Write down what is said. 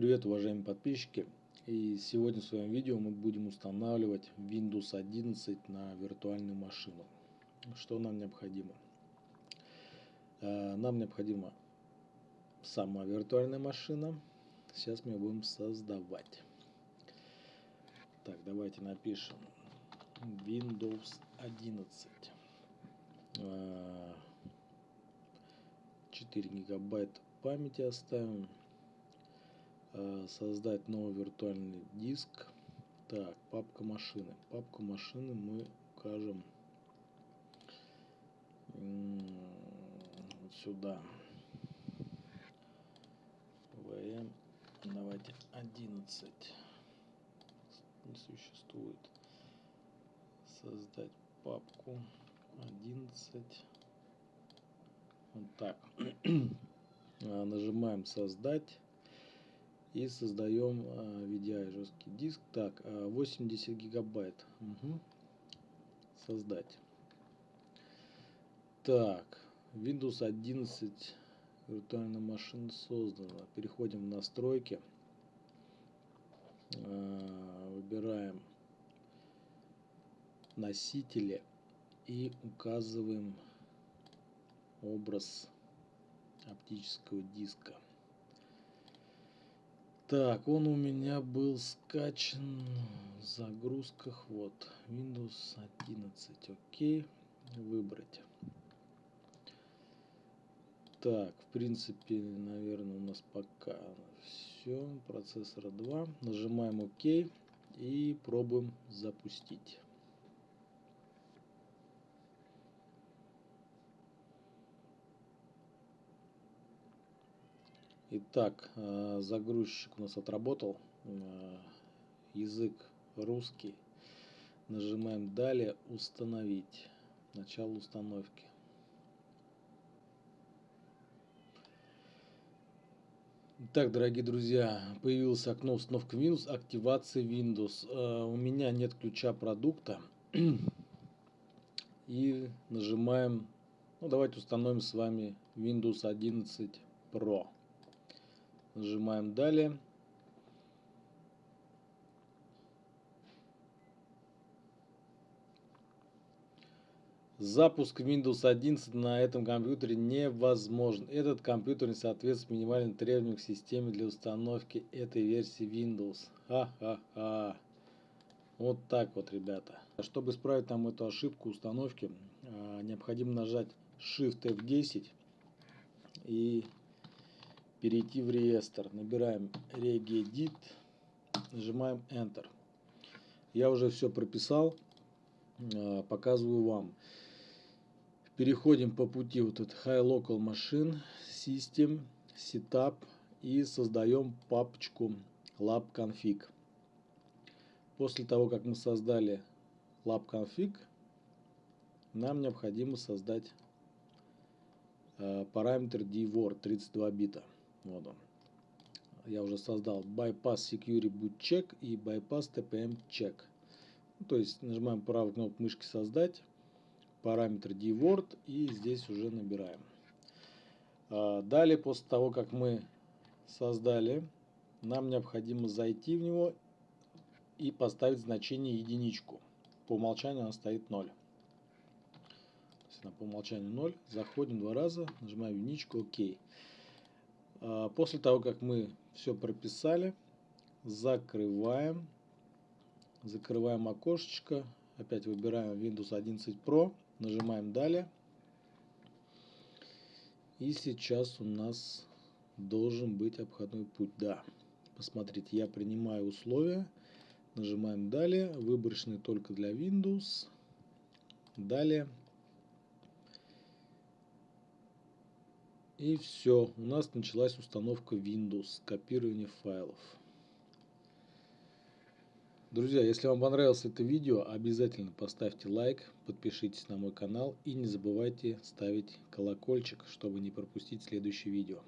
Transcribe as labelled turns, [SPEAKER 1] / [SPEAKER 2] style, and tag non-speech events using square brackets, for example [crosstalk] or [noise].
[SPEAKER 1] Привет, уважаемые подписчики! И сегодня в своем видео мы будем устанавливать Windows 11 на виртуальную машину. Что нам необходимо? Э, нам необходима сама виртуальная машина. Сейчас мы будем создавать. Так, давайте напишем Windows 11. 4 гигабайта памяти оставим создать новый виртуальный диск. Так, папка машины. Папку машины мы укажем вот сюда. VM. Давайте 11. Не существует. Создать папку 11. Вот так. [clears throat] Нажимаем создать и создаем а, VDI жесткий диск. Так, 80 а, гигабайт. Угу. Создать. Так, Windows 11 виртуальная машина создана. Переходим в настройки. А, выбираем носители и указываем образ оптического диска. Так, он у меня был скачан в загрузках. Вот, Windows 11. Окей, выбрать. Так, в принципе, наверное, у нас пока все. Процессора 2. Нажимаем ОК и пробуем запустить. Итак, э, загрузчик у нас отработал. Э, язык русский. Нажимаем «Далее установить». Начало установки. Итак, дорогие друзья, появилось окно установка Windows, активация Windows. Э, у меня нет ключа продукта. [clears throat] И нажимаем, ну давайте установим с вами Windows 11 Pro. Нажимаем далее. Запуск Windows 11 на этом компьютере невозможен. Этот компьютер не соответствует минимальным требованиям к системе для установки этой версии Windows. Ха-ха-ха. Вот так вот, ребята. Чтобы исправить там эту ошибку установки, а, необходимо нажать Shift F10 и перейти в реестр. Набираем regedit, нажимаем Enter. Я уже все прописал, а, показываю вам. Переходим по пути вот этот High Local Machine, System, Setup и создаем папочку labconfig. После того, как мы создали labconfig, нам необходимо создать а, параметр dword 32 бита. Вот он. Я уже создал Bypass Security Boot Check и Bypass TPM Check. Ну, то есть нажимаем правую кнопку мышки создать, параметр dword и здесь уже набираем. А, далее, после того, как мы создали, нам необходимо зайти в него и поставить значение единичку. По умолчанию она стоит 0. То есть она по умолчанию 0. Заходим два раза, нажимаем единичку, ОК. А, после того, как мы все прописали, закрываем. Закрываем окошечко. Опять выбираем Windows 11 Pro. Нажимаем «Далее». И сейчас у нас должен быть обходной путь. Да, посмотрите, я принимаю условия. Нажимаем «Далее». Выборочный только для Windows. Далее. И все, у нас началась установка Windows, копирование файлов. Друзья, если вам понравилось это видео, обязательно поставьте лайк, подпишитесь на мой канал и не забывайте ставить колокольчик, чтобы не пропустить следующее видео.